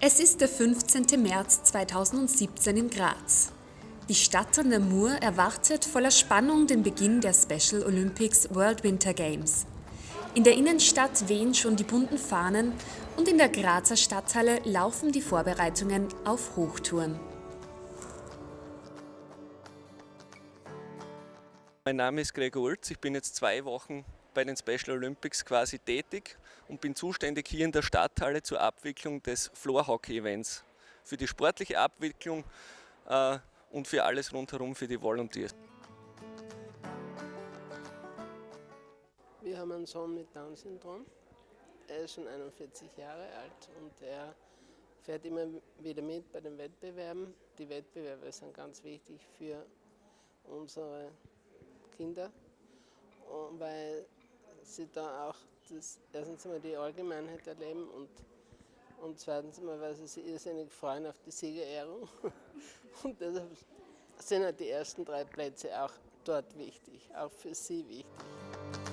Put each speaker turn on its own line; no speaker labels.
Es ist der 15. März 2017 in Graz. Die Stadt an der Mur erwartet voller Spannung den Beginn der Special Olympics World Winter Games. In der Innenstadt wehen schon die bunten Fahnen und in der Grazer Stadthalle laufen die Vorbereitungen auf Hochtouren.
Mein Name ist Gregor Ulz, ich bin jetzt zwei Wochen bei den Special Olympics quasi tätig und bin zuständig hier in der Stadthalle zur Abwicklung des Floor Hockey Events. Für die sportliche Abwicklung äh, und für alles rundherum für die Volunteers.
Wir haben einen Sohn mit Down-Syndrom. Er ist schon 41 Jahre alt und er fährt immer wieder mit bei den Wettbewerben. Die Wettbewerbe sind ganz wichtig für unsere Kinder, sie da auch das, erstens einmal die Allgemeinheit erleben und, und zweitens einmal, weil sie sich irrsinnig freuen auf die Siegerehrung. Und deshalb sind halt die ersten drei Plätze auch dort wichtig, auch für sie wichtig.